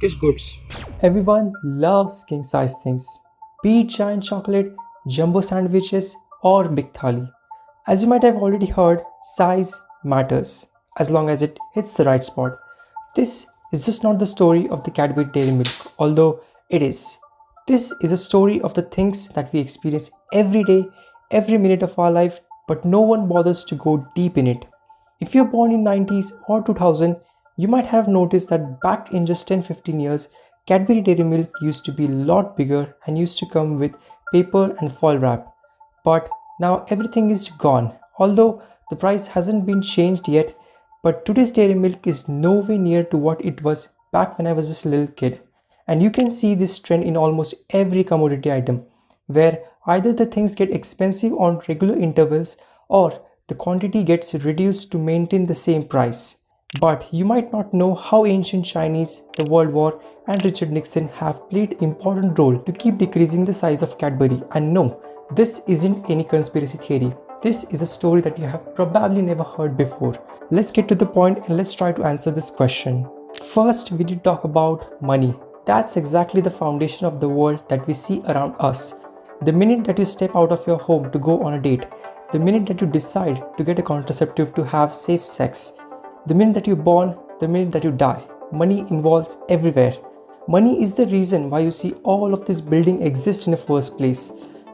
Kiss goods. Everyone loves king size things, be it giant chocolate, jumbo sandwiches, or big thali. As you might have already heard, size matters as long as it hits the right spot. This is just not the story of the Cadbury Dairy Milk, although it is. This is a story of the things that we experience every day, every minute of our life, but no one bothers to go deep in it. If you're born in 90s or 2000, you might have noticed that back in just 10-15 years, Cadbury Dairy Milk used to be a lot bigger and used to come with paper and foil wrap. But now everything is gone. Although the price hasn't been changed yet, but today's dairy milk is nowhere near to what it was back when I was just a little kid. And you can see this trend in almost every commodity item, where either the things get expensive on regular intervals or the quantity gets reduced to maintain the same price. But you might not know how ancient Chinese, the World War and Richard Nixon have played important role to keep decreasing the size of Cadbury. And no, this isn't any conspiracy theory. This is a story that you have probably never heard before. Let's get to the point and let's try to answer this question. First, we did talk about money. That's exactly the foundation of the world that we see around us. The minute that you step out of your home to go on a date, the minute that you decide to get a contraceptive to have safe sex, the minute that you're born, the minute that you die, money involves everywhere. Money is the reason why you see all of this building exist in the first place.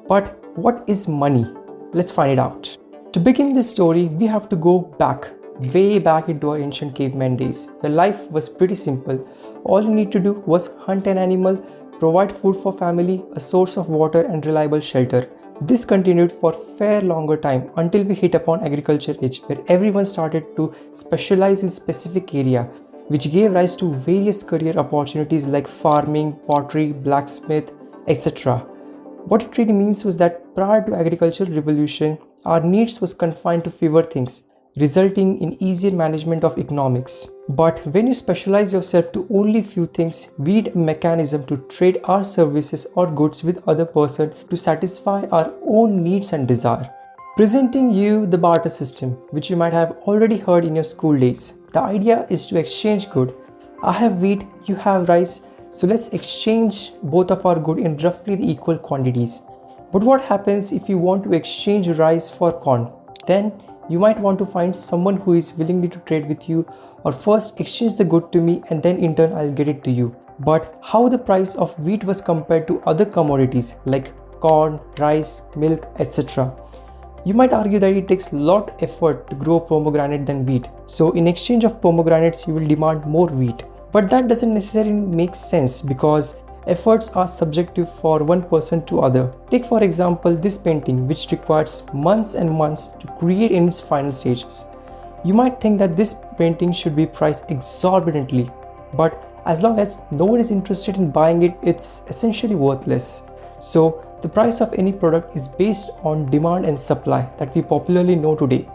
But what is money? Let's find it out. To begin this story, we have to go back, way back into our ancient caveman days, where life was pretty simple. All you need to do was hunt an animal, provide food for family, a source of water and reliable shelter. This continued for fair longer time until we hit upon agriculture age where everyone started to specialize in specific area which gave rise to various career opportunities like farming, pottery, blacksmith, etc. What it really means was that prior to agricultural revolution, our needs was confined to fewer things resulting in easier management of economics. But when you specialize yourself to only few things, we need a mechanism to trade our services or goods with other person to satisfy our own needs and desire. Presenting you the barter system, which you might have already heard in your school days. The idea is to exchange good. I have wheat, you have rice, so let's exchange both of our good in roughly the equal quantities. But what happens if you want to exchange rice for corn? Then you might want to find someone who is willing to trade with you or first exchange the good to me and then in turn I'll get it to you. But how the price of wheat was compared to other commodities like corn, rice, milk, etc. You might argue that it takes lot effort to grow pomegranate than wheat. So in exchange of pomegranates, you will demand more wheat. But that doesn't necessarily make sense because efforts are subjective for one person to other. Take for example this painting which requires months and months to create in its final stages. You might think that this painting should be priced exorbitantly, but as long as no one is interested in buying it, it's essentially worthless. So the price of any product is based on demand and supply that we popularly know today.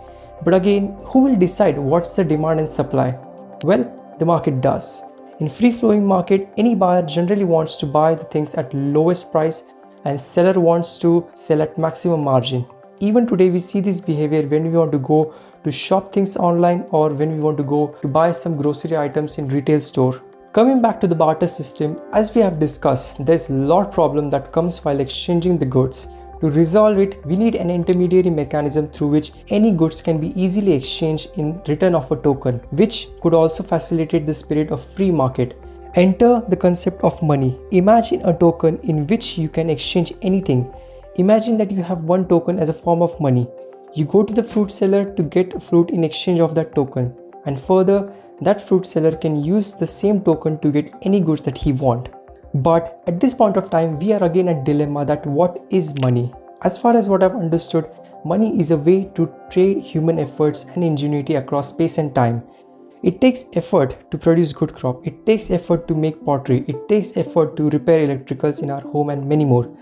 But again, who will decide what's the demand and supply? Well, the market does. In free-flowing market, any buyer generally wants to buy the things at lowest price and seller wants to sell at maximum margin. Even today we see this behavior when we want to go to shop things online or when we want to go to buy some grocery items in retail store. Coming back to the barter system, as we have discussed, there's a lot problem that comes while exchanging the goods. To resolve it, we need an intermediary mechanism through which any goods can be easily exchanged in return of a token, which could also facilitate the spirit of free market. Enter the concept of money. Imagine a token in which you can exchange anything. Imagine that you have one token as a form of money. You go to the fruit seller to get fruit in exchange of that token. And further, that fruit seller can use the same token to get any goods that he want. But at this point of time, we are again at dilemma that what is money? As far as what I've understood, money is a way to trade human efforts and ingenuity across space and time. It takes effort to produce good crop. It takes effort to make pottery. It takes effort to repair electricals in our home and many more.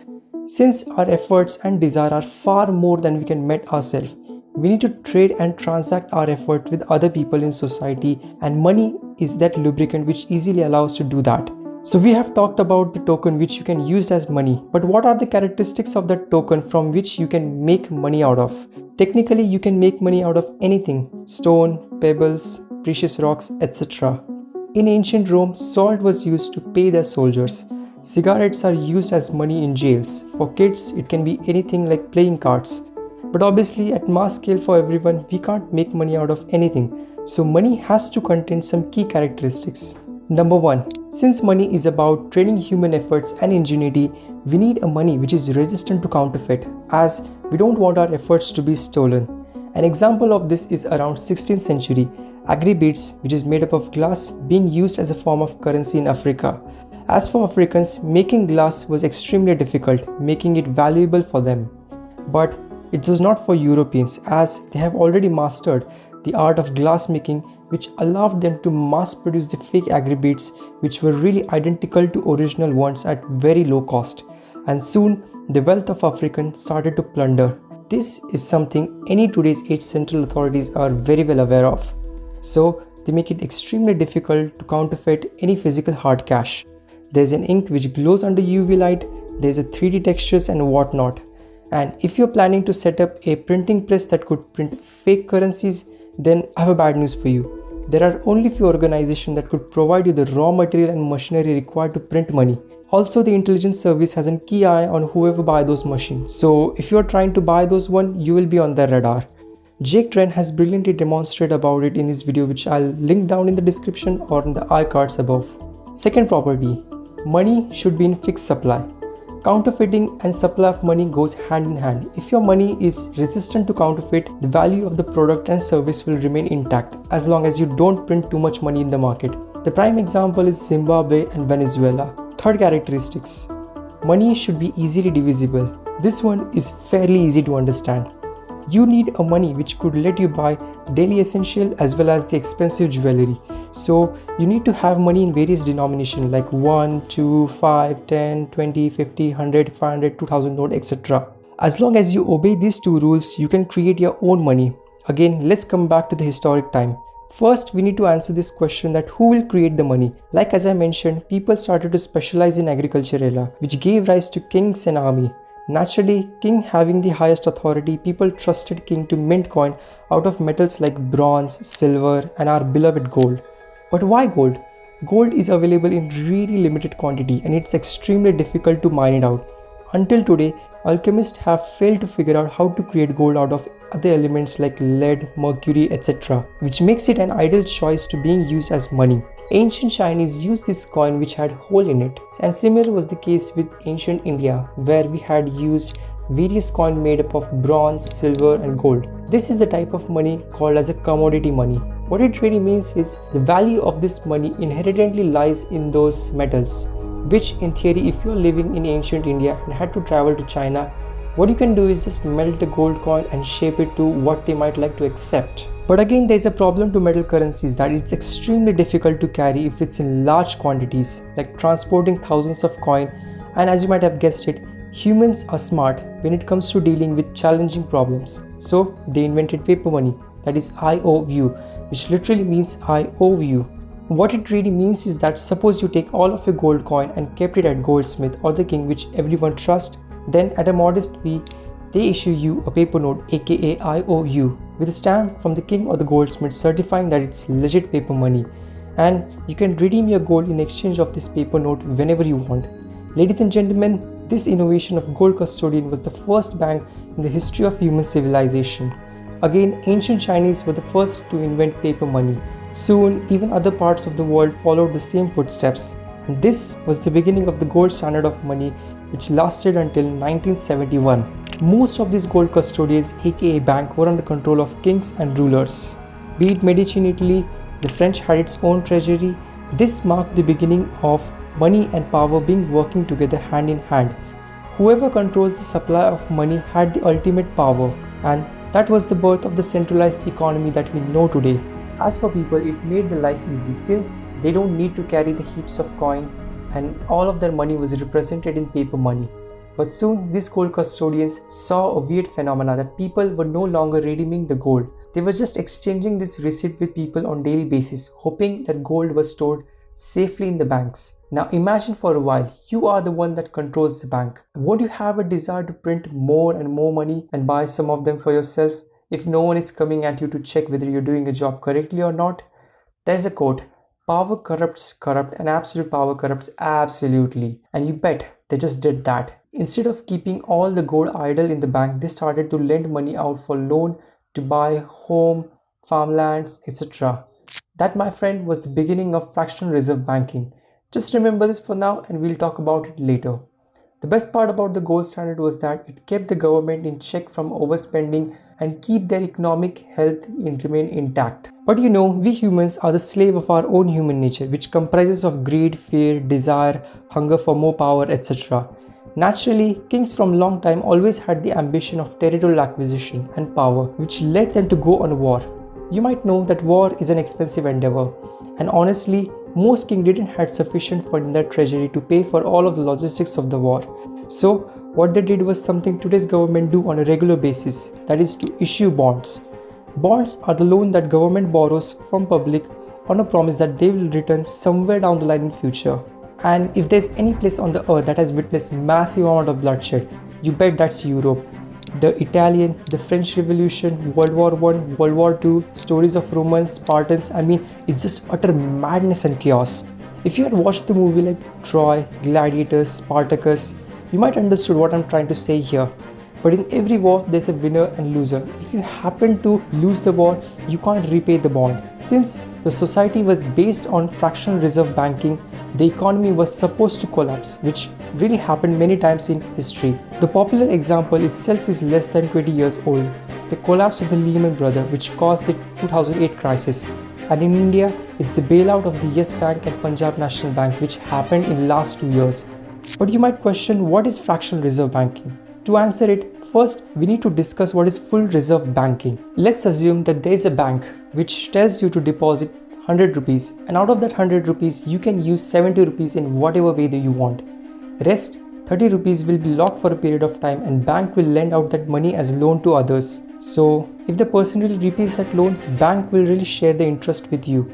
Since our efforts and desire are far more than we can met ourselves, we need to trade and transact our effort with other people in society and money is that lubricant which easily allows to do that. So we have talked about the token which you can use as money, but what are the characteristics of that token from which you can make money out of? Technically, you can make money out of anything, stone, pebbles, precious rocks, etc. In ancient Rome, salt was used to pay their soldiers. Cigarettes are used as money in jails. For kids, it can be anything like playing cards. But obviously, at mass scale for everyone, we can't make money out of anything. So money has to contain some key characteristics. Number 1. Since money is about trading human efforts and ingenuity, we need a money which is resistant to counterfeit as we don't want our efforts to be stolen. An example of this is around 16th century, agri-beads which is made up of glass being used as a form of currency in Africa. As for Africans, making glass was extremely difficult, making it valuable for them. But it was not for Europeans as they have already mastered the art of glass making which allowed them to mass produce the fake agri-beads which were really identical to original ones at very low cost. And soon the wealth of Africans started to plunder. This is something any today's central authorities are very well aware of. So they make it extremely difficult to counterfeit any physical hard cash. There's an ink which glows under UV light, there's a 3D textures and whatnot. And if you're planning to set up a printing press that could print fake currencies, then I have a bad news for you. There are only few organizations that could provide you the raw material and machinery required to print money. Also, the intelligence service has a key eye on whoever buy those machines. So if you are trying to buy those one, you will be on their radar. Jake Tran has brilliantly demonstrated about it in his video which I'll link down in the description or in the iCards above. Second property, money should be in fixed supply. Counterfeiting and supply of money goes hand in hand. If your money is resistant to counterfeit, the value of the product and service will remain intact as long as you don't print too much money in the market. The prime example is Zimbabwe and Venezuela. Third characteristics. Money should be easily divisible. This one is fairly easy to understand you need a money which could let you buy daily essential as well as the expensive jewelry so you need to have money in various denomination like 1 2 5 10 20 50 100 500 2000 note etc as long as you obey these two rules you can create your own money again let's come back to the historic time First, we need to answer this question that who will create the money? Like as I mentioned, people started to specialize in agriculture era, which gave rise to kings and army. Naturally, king having the highest authority, people trusted king to mint coin out of metals like bronze, silver and our beloved gold. But why gold? Gold is available in really limited quantity and it's extremely difficult to mine it out. Until today, alchemists have failed to figure out how to create gold out of other elements like lead, mercury, etc. which makes it an ideal choice to being used as money. Ancient Chinese used this coin which had hole in it and similar was the case with ancient India where we had used various coin made up of bronze, silver and gold. This is the type of money called as a commodity money. What it really means is the value of this money inherently lies in those metals which in theory if you're living in ancient India and had to travel to China what you can do is just melt the gold coin and shape it to what they might like to accept. But again, there's a problem to metal currencies that it's extremely difficult to carry if it's in large quantities, like transporting thousands of coin. And as you might have guessed it, humans are smart when it comes to dealing with challenging problems. So they invented paper money, that is IOU, which literally means I owe you. What it really means is that suppose you take all of your gold coin and kept it at goldsmith or the king which everyone trusts, then at a modest fee, they issue you a paper note aka IOU with a stamp from the king or the goldsmith certifying that it's legit paper money and you can redeem your gold in exchange of this paper note whenever you want. Ladies and gentlemen, this innovation of gold custodian was the first bank in the history of human civilization. Again, ancient Chinese were the first to invent paper money. Soon, even other parts of the world followed the same footsteps. And this was the beginning of the gold standard of money which lasted until 1971. Most of these gold custodians aka bank were under control of kings and rulers. Be it Medici in Italy, the French had its own treasury. This marked the beginning of money and power being working together hand in hand. Whoever controls the supply of money had the ultimate power and that was the birth of the centralized economy that we know today. As for people, it made their life easy since they don't need to carry the heaps of coin and all of their money was represented in paper money. But soon these gold custodians saw a weird phenomena that people were no longer redeeming the gold. They were just exchanging this receipt with people on daily basis, hoping that gold was stored safely in the banks. Now imagine for a while, you are the one that controls the bank. Won't you have a desire to print more and more money and buy some of them for yourself? If no one is coming at you to check whether you're doing a job correctly or not, there's a quote Power corrupts corrupt and absolute power corrupts absolutely. And you bet they just did that. Instead of keeping all the gold idle in the bank, they started to lend money out for loan to buy home, farmlands, etc. That, my friend, was the beginning of fractional reserve banking. Just remember this for now and we'll talk about it later. The best part about the gold standard was that it kept the government in check from overspending and keep their economic health and remain intact. But you know, we humans are the slave of our own human nature which comprises of greed, fear, desire, hunger for more power, etc. Naturally, kings from long time always had the ambition of territorial acquisition and power which led them to go on war. You might know that war is an expensive endeavor and honestly, most kings didn't had sufficient fund in their treasury to pay for all of the logistics of the war. So what they did was something today's government do on a regular basis, that is to issue bonds. Bonds are the loan that government borrows from public on a promise that they will return somewhere down the line in future. And if there's any place on the earth that has witnessed massive amount of bloodshed, you bet that's Europe. The Italian, the French Revolution, World War One, World War Two, stories of Romans, Spartans. I mean, it's just utter madness and chaos. If you had watched the movie like Troy, Gladiators, Spartacus, you might understood what I'm trying to say here. But in every war, there's a winner and loser. If you happen to lose the war, you can't repay the bond. Since the society was based on fractional reserve banking, the economy was supposed to collapse, which really happened many times in history. The popular example itself is less than 20 years old. The collapse of the Lehman Brothers, which caused the 2008 crisis. And in India, it's the bailout of the Yes Bank and Punjab National Bank, which happened in the last two years. But you might question what is fractional reserve banking? To answer it, first we need to discuss what is full reserve banking. Let's assume that there is a bank which tells you to deposit 100 rupees and out of that 100 rupees you can use 70 rupees in whatever way that you want. Rest 30 rupees will be locked for a period of time and bank will lend out that money as loan to others. So if the person really repays that loan, bank will really share the interest with you.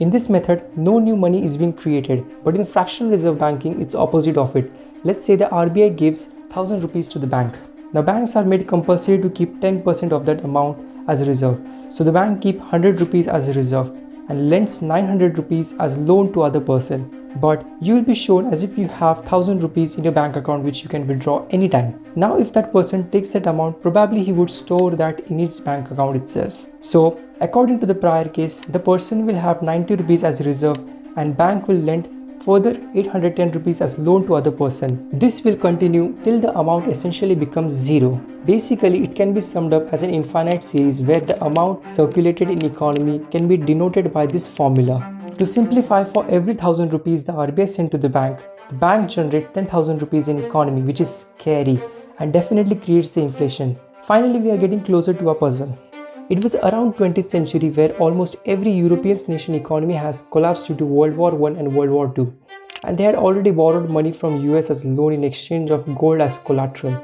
In this method, no new money is being created, but in fractional reserve banking, it's opposite of it. Let's say the RBI gives 1000 rupees to the bank. Now banks are made compulsory to keep 10% of that amount as a reserve. So the bank keep 100 rupees as a reserve and lends 900 rupees as loan to other person. But you will be shown as if you have 1000 rupees in your bank account which you can withdraw anytime. Now if that person takes that amount, probably he would store that in his bank account itself. So according to the prior case, the person will have 90 rupees as a reserve and bank will lend further 810 rupees as loan to other person. This will continue till the amount essentially becomes zero. Basically, it can be summed up as an infinite series where the amount circulated in economy can be denoted by this formula. To simplify, for every 1000 rupees the RBI sent to the bank, the bank generates 10,000 rupees in economy which is scary and definitely creates the inflation. Finally, we are getting closer to our puzzle. It was around 20th century where almost every European nation economy has collapsed due to World War I and World War II. And they had already borrowed money from US as loan in exchange of gold as collateral.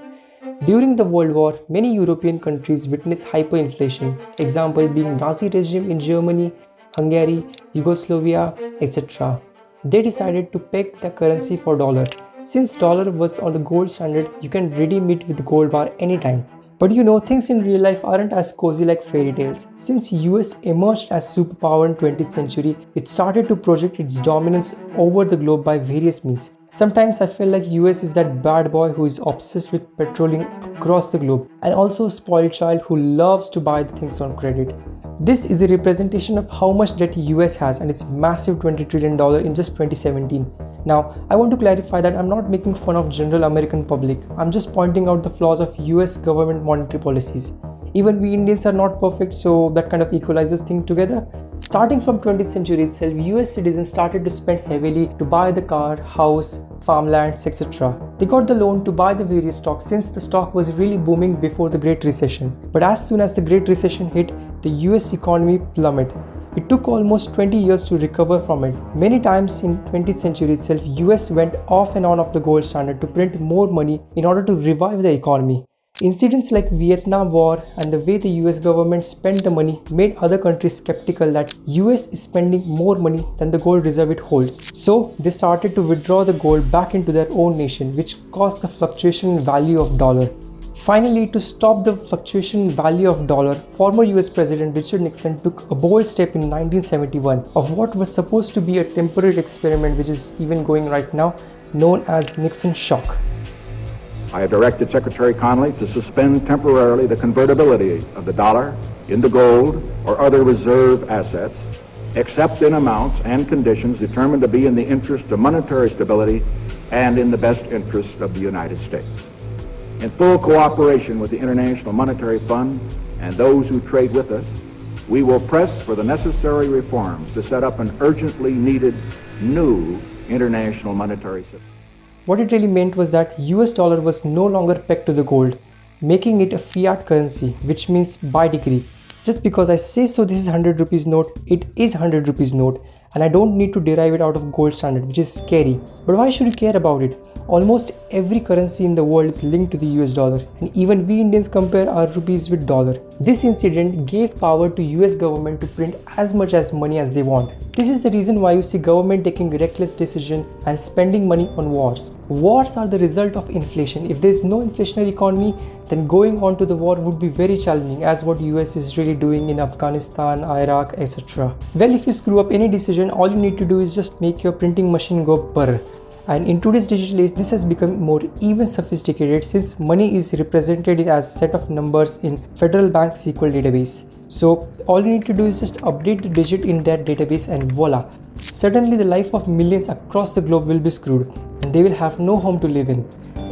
During the World War, many European countries witnessed hyperinflation, example being Nazi regime in Germany, Hungary, Yugoslavia, etc. They decided to peg the currency for dollar. Since dollar was on the gold standard, you can redeem it with the gold bar anytime. But you know, things in real life aren't as cozy like fairy tales. Since US emerged as superpower in 20th century, it started to project its dominance over the globe by various means. Sometimes I feel like US is that bad boy who is obsessed with patrolling across the globe and also a spoiled child who loves to buy the things on credit. This is a representation of how much debt US has and its massive $20 trillion in just 2017. Now, I want to clarify that I'm not making fun of general American public. I'm just pointing out the flaws of US government monetary policies. Even we Indians are not perfect, so that kind of equalizes things together. Starting from 20th century itself, US citizens started to spend heavily to buy the car, house, farmlands, etc. They got the loan to buy the various stocks since the stock was really booming before the Great Recession. But as soon as the Great Recession hit, the US economy plummeted. It took almost 20 years to recover from it. Many times in 20th century itself, US went off and on of the gold standard to print more money in order to revive the economy. Incidents like Vietnam War and the way the US government spent the money made other countries skeptical that US is spending more money than the gold reserve it holds. So they started to withdraw the gold back into their own nation which caused the fluctuation in value of dollar. Finally, to stop the fluctuation value of dollar, former US President Richard Nixon took a bold step in 1971 of what was supposed to be a temporary experiment which is even going right now known as Nixon shock. I have directed Secretary Connally to suspend temporarily the convertibility of the dollar into gold or other reserve assets, except in amounts and conditions determined to be in the interest of monetary stability and in the best interest of the United States. In full cooperation with the International Monetary Fund and those who trade with us, we will press for the necessary reforms to set up an urgently needed new international monetary system. What it really meant was that US dollar was no longer pegged to the gold, making it a fiat currency, which means by decree. Just because I say so this is 100 rupees note, it is 100 rupees note and I don't need to derive it out of gold standard, which is scary. But why should you care about it? Almost every currency in the world is linked to the US dollar and even we Indians compare our rupees with dollar. This incident gave power to US government to print as much as money as they want. This is the reason why you see government taking reckless decision and spending money on wars. Wars are the result of inflation. If there is no inflationary economy, then going on to the war would be very challenging as what US is really doing in Afghanistan, Iraq, etc. Well, if you screw up any decision, all you need to do is just make your printing machine go burr and in today's digital age this has become more even sophisticated since money is represented as a set of numbers in federal bank sql database. So all you need to do is just update the digit in that database and voila. Suddenly the life of millions across the globe will be screwed and they will have no home to live in.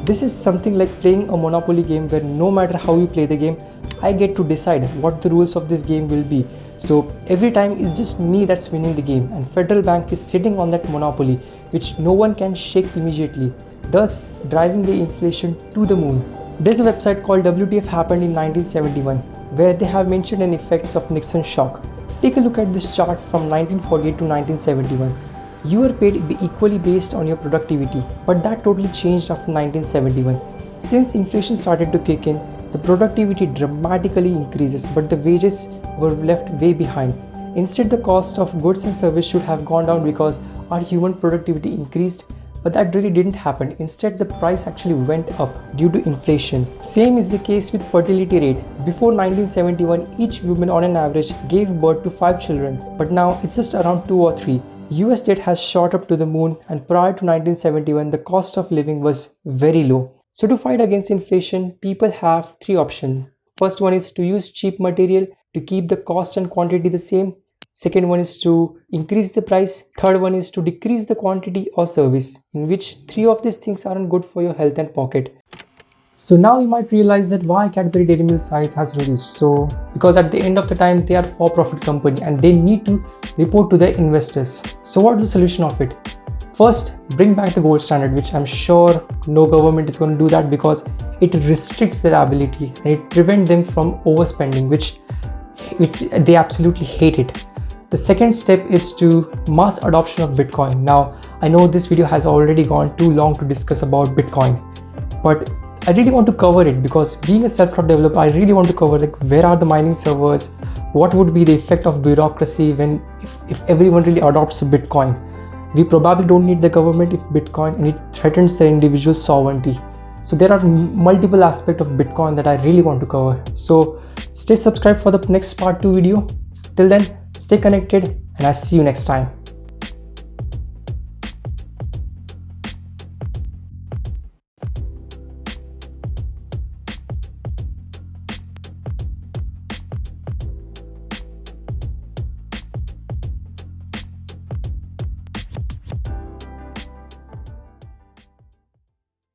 This is something like playing a monopoly game where no matter how you play the game I get to decide what the rules of this game will be. So every time it's just me that's winning the game and Federal Bank is sitting on that monopoly which no one can shake immediately, thus driving the inflation to the moon. There's a website called WTF happened in 1971 where they have mentioned an effects of Nixon shock. Take a look at this chart from 1948 to 1971. You were paid equally based on your productivity, but that totally changed after 1971. Since inflation started to kick in, the productivity dramatically increases, but the wages were left way behind. Instead, the cost of goods and service should have gone down because our human productivity increased, but that really didn't happen. Instead, the price actually went up due to inflation. Same is the case with fertility rate. Before 1971, each woman on an average gave birth to 5 children, but now it's just around 2 or 3. US debt has shot up to the moon and prior to 1971 the cost of living was very low. So to fight against inflation, people have three options. First one is to use cheap material to keep the cost and quantity the same. Second one is to increase the price. Third one is to decrease the quantity or service, in which three of these things aren't good for your health and pocket. So now you might realize that why Cadbury Dairy Milk size has reduced. So because at the end of the time they are for-profit company and they need to report to their investors. So what's the solution of it? First, bring back the gold standard, which I'm sure no government is going to do that because it restricts their ability and it prevents them from overspending, which, which they absolutely hate it. The second step is to mass adoption of Bitcoin. Now, I know this video has already gone too long to discuss about Bitcoin, but I really want to cover it because being a self-taught developer, I really want to cover like where are the mining servers, what would be the effect of bureaucracy when if, if everyone really adopts Bitcoin we probably don't need the government if Bitcoin and it threatens their individual sovereignty. So there are multiple aspects of Bitcoin that I really want to cover. So stay subscribed for the next part 2 video. Till then, stay connected and I'll see you next time.